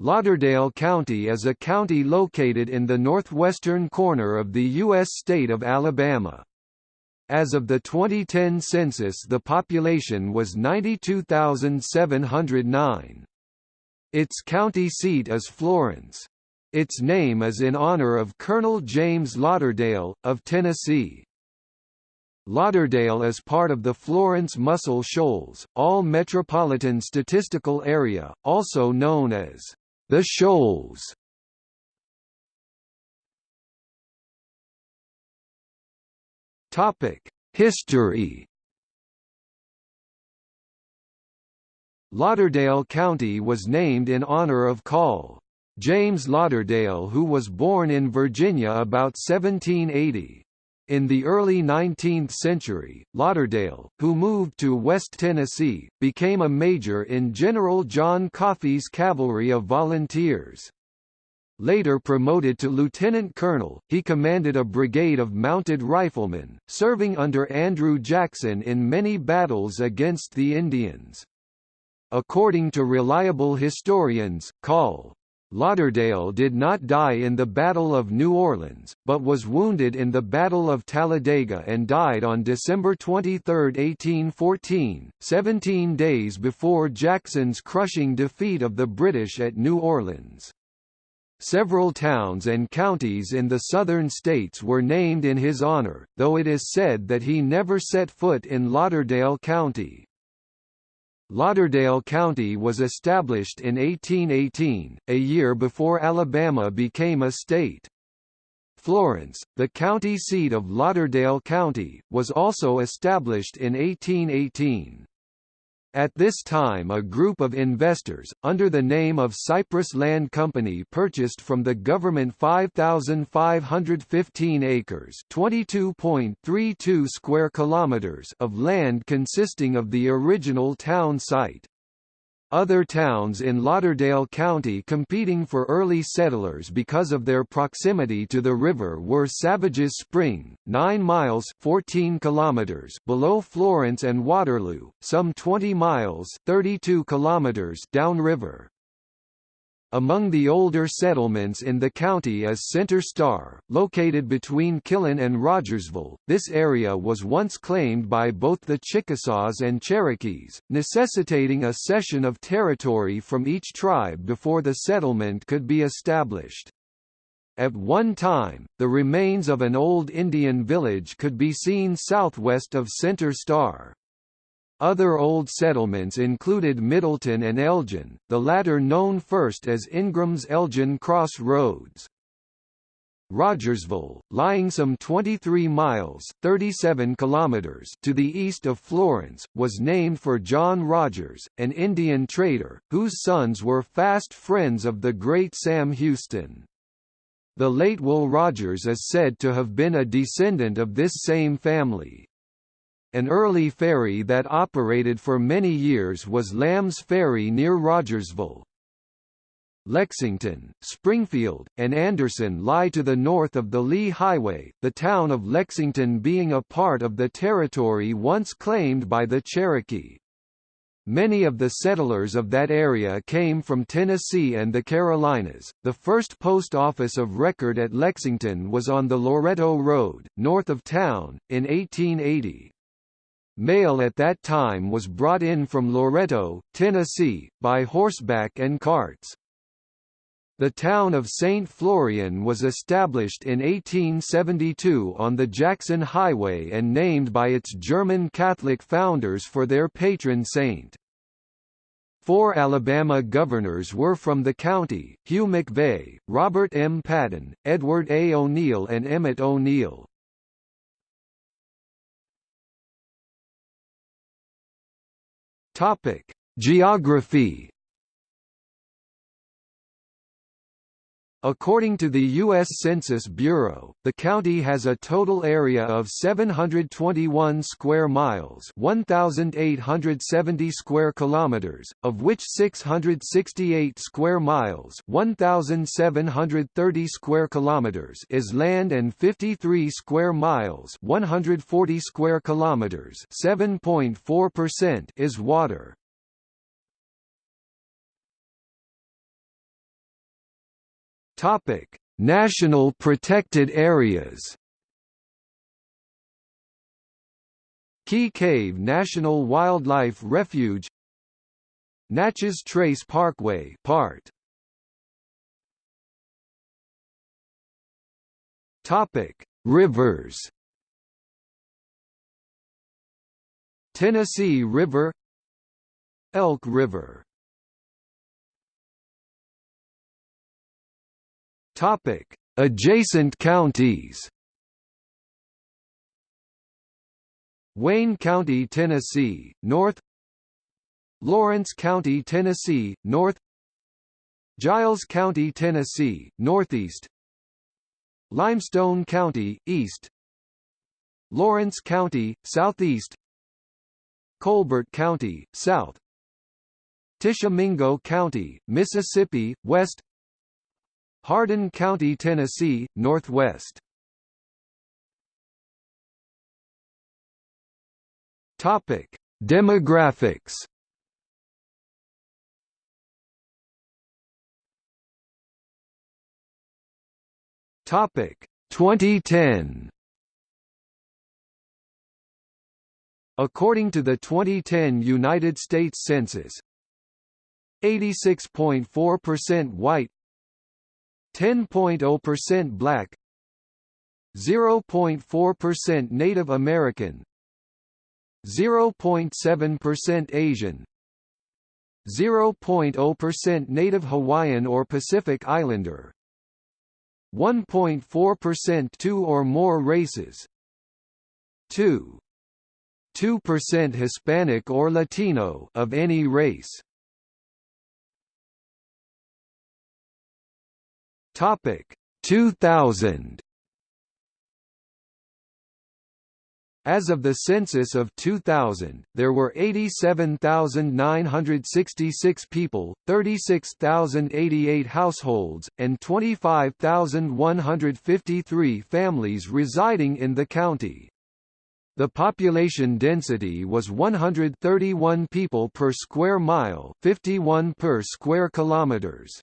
Lauderdale County is a county located in the northwestern corner of the U.S. state of Alabama. As of the 2010 census the population was 92,709. Its county seat is Florence. Its name is in honor of Colonel James Lauderdale, of Tennessee. Lauderdale is part of the Florence-Muscle Shoals, All Metropolitan Statistical Area, also known as the Shoals History. Lauderdale County was named in honor of Col. James Lauderdale who was born in Virginia about 1780. In the early 19th century, Lauderdale, who moved to West Tennessee, became a major in General John Coffee's cavalry of volunteers. Later promoted to lieutenant colonel, he commanded a brigade of mounted riflemen, serving under Andrew Jackson in many battles against the Indians. According to reliable historians, Col. Lauderdale did not die in the Battle of New Orleans, but was wounded in the Battle of Talladega and died on December 23, 1814, 17 days before Jackson's crushing defeat of the British at New Orleans. Several towns and counties in the southern states were named in his honor, though it is said that he never set foot in Lauderdale County. Lauderdale County was established in 1818, a year before Alabama became a state. Florence, the county seat of Lauderdale County, was also established in 1818. At this time a group of investors, under the name of Cypress Land Company purchased from the government 5,515 acres (22.32 square kilometers) of land consisting of the original town site. Other towns in Lauderdale County competing for early settlers because of their proximity to the river were Savages Spring, 9 miles 14 kilometers below Florence and Waterloo, some 20 miles 32 kilometers downriver. Among the older settlements in the county is Center Star, located between Killen and Rogersville. This area was once claimed by both the Chickasaws and Cherokees, necessitating a cession of territory from each tribe before the settlement could be established. At one time, the remains of an old Indian village could be seen southwest of Center Star. Other old settlements included Middleton and Elgin, the latter known first as Ingram's Elgin Cross Roads. Rogersville, lying some 23 miles 37 kilometers to the east of Florence, was named for John Rogers, an Indian trader, whose sons were fast friends of the great Sam Houston. The late Will Rogers is said to have been a descendant of this same family. An early ferry that operated for many years was Lamb's Ferry near Rogersville. Lexington, Springfield, and Anderson lie to the north of the Lee Highway, the town of Lexington being a part of the territory once claimed by the Cherokee. Many of the settlers of that area came from Tennessee and the Carolinas. The first post office of record at Lexington was on the Loretto Road, north of town, in 1880. Mail at that time was brought in from Loretto, Tennessee, by horseback and carts. The town of St. Florian was established in 1872 on the Jackson Highway and named by its German Catholic founders for their patron saint. Four Alabama governors were from the county, Hugh McVay, Robert M. Patton, Edward A. O'Neal and Emmet O'Neal. Topic: Geography According to the U.S. Census Bureau, the county has a total area of 721 square miles 1,870 square kilometers, of which 668 square miles 1,730 square kilometers is land and 53 square miles 140 square kilometers 7.4% is water. Topic: National protected areas. Key Cave National Wildlife Refuge Natchez Trace Parkway part Topic Rivers Tennessee River Elk River Topic. Adjacent counties. Wayne County, Tennessee, north. Lawrence County, Tennessee, north. Giles County, Tennessee, northeast. Limestone County, east. Lawrence County, southeast. Colbert County, south. Tishomingo County, Mississippi, west Hardin County, Tennessee, northwest Topic: Demographics. Topic: 2010. According to the 2010 United States Census, 86.4% white, 10.0% black, 0.4% Native American, 0.7% Asian 0.0% Native Hawaiian or Pacific Islander 1.4% two or more races 2 2% Hispanic or Latino of any race Topic 2000 As of the census of 2000, there were 87,966 people, 36,088 households, and 25,153 families residing in the county. The population density was 131 people per square mile, 51 per square kilometers.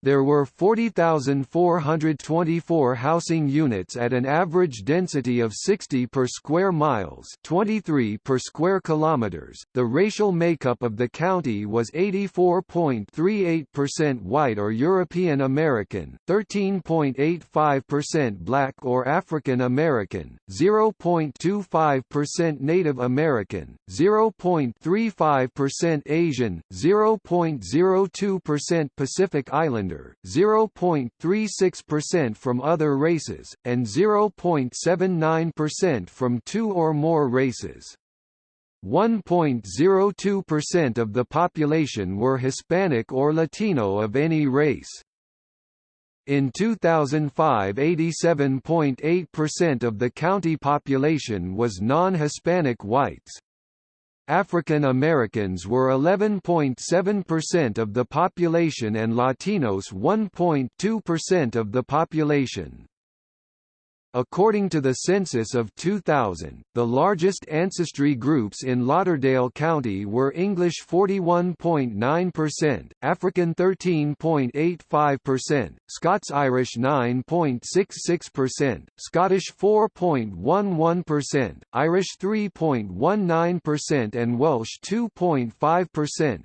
There were 40,424 housing units at an average density of 60 per square miles, 23 per square kilometers. The racial makeup of the county was 84.38% white or European American, 13.85% black or African American, 0.25% Native American, 0.35% Asian, 0.02% Pacific Islander 0.36% from other races, and 0.79% from two or more races. 1.02% of the population were Hispanic or Latino of any race. In 2005 87.8% of the county population was non-Hispanic whites, African Americans were 11.7% of the population and Latinos 1.2% of the population. According to the census of 2000, the largest ancestry groups in Lauderdale County were English 41.9%, African 13.85%, Scots-Irish 9.66%, Scottish 4.11%, Irish 3.19% and Welsh 2.5%.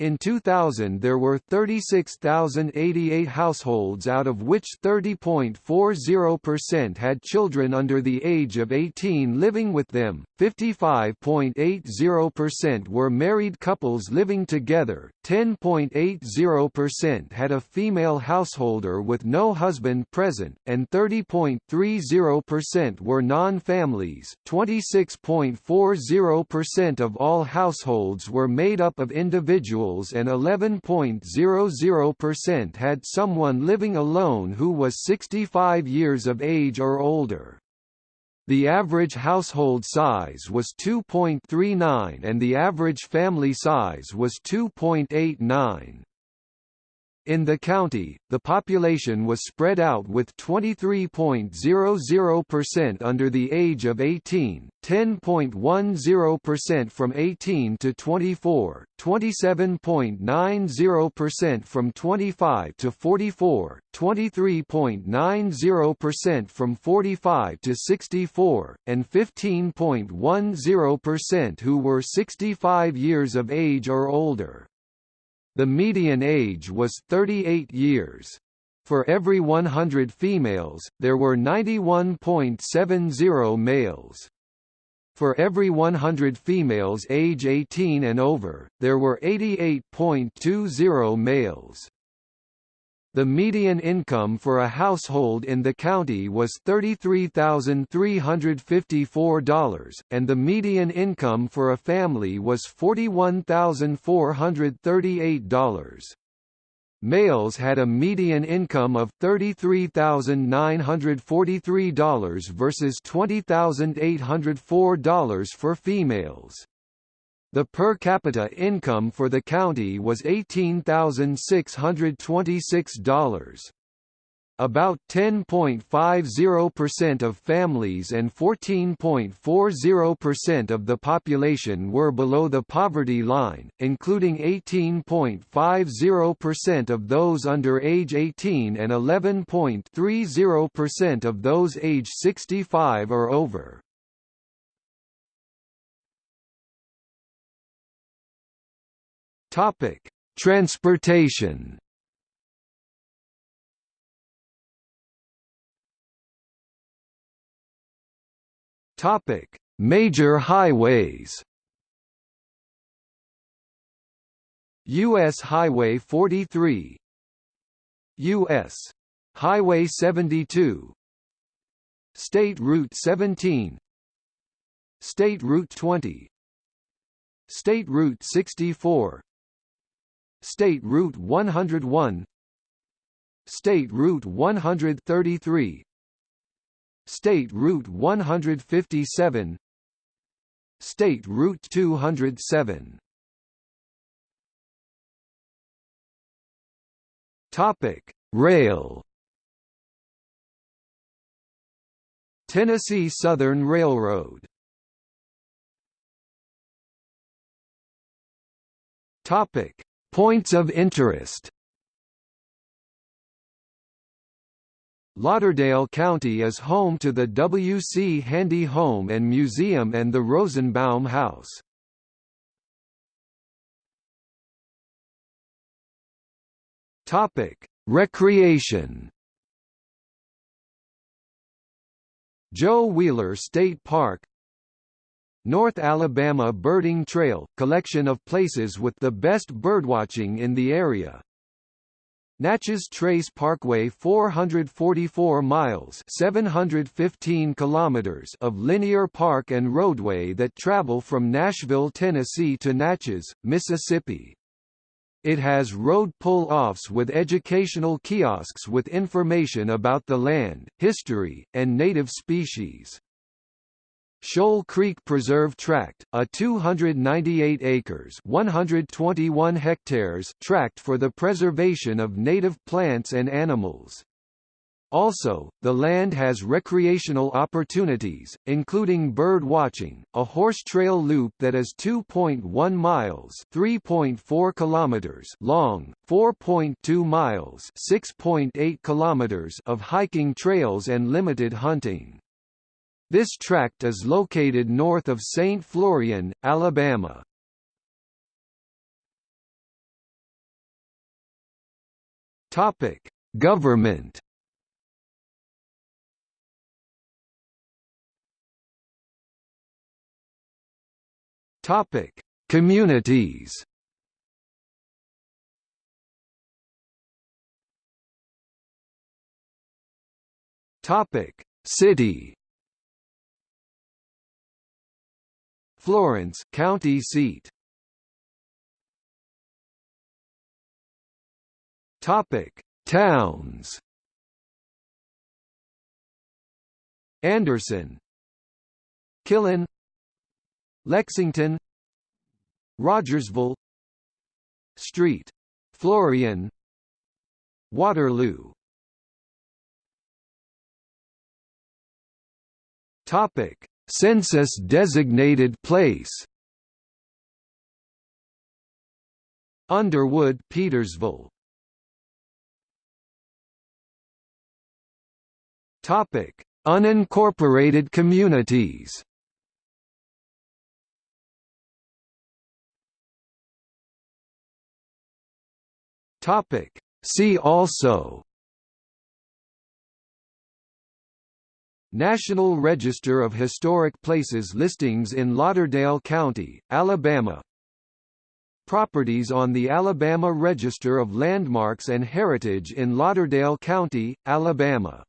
In 2000 there were 36,088 households out of which 30.40% had children under the age of 18 living with them, 55.80% were married couples living together, 10.80% had a female householder with no husband present, and 30.30% were non-families. 26.40% of all households were made up of individuals and 11.00% had someone living alone who was 65 years of age or older. The average household size was 2.39 and the average family size was 2.89. In the county, the population was spread out with 23.00% under the age of 18, 10.10% from 18 to 24, 27.90% from 25 to 44, 23.90% from 45 to 64, and 15.10% who were 65 years of age or older. The median age was 38 years. For every 100 females, there were 91.70 males. For every 100 females age 18 and over, there were 88.20 males. The median income for a household in the county was $33,354, and the median income for a family was $41,438. Males had a median income of $33,943 versus $20,804 for females. The per capita income for the county was $18,626. About 10.50% of families and 14.40% of the population were below the poverty line, including 18.50% of those under age 18 and 11.30% of those age 65 or over. Topic: Transportation. Topic: Major highways. US Highway 43 US Highway 72 State Route 17 State Route 20 State Route 64 State Route 101 State Route 133 State Route 157 State Route 207 Topic: Rail. Tennessee Southern Railroad. Topic: Points of interest Lauderdale County is home to the W. C. Handy Home and Museum and the Rosenbaum House. Topic: Recreation. Joe Wheeler State Park North Alabama Birding Trail – collection of places with the best birdwatching in the area. Natchez Trace Parkway 444 miles 715 kilometers of linear park and roadway that travel from Nashville, Tennessee to Natchez, Mississippi. It has road pull-offs with educational kiosks with information about the land, history, and native species. Shoal Creek Preserve Tract, a 298 acres 121 hectares tract for the preservation of native plants and animals. Also, the land has recreational opportunities, including bird watching, a horse trail loop that is 2.1 miles (3.4 kilometers) long, 4.2 miles (6.8 kilometers) of hiking trails and limited hunting. This tract is located north of St. Florian, Alabama. Topic: Government. Topic: Communities. Topic: City. Florence county seat. Topic: Towns. Anderson, Killen, Lexington, Rogersville, Street, Florian, Waterloo. Topic: Census designated place. Underwood, Petersville. Topic: Unincorporated communities. Topic: See also National Register of Historic Places listings in Lauderdale County, Alabama. Properties on the Alabama Register of Landmarks and Heritage in Lauderdale County, Alabama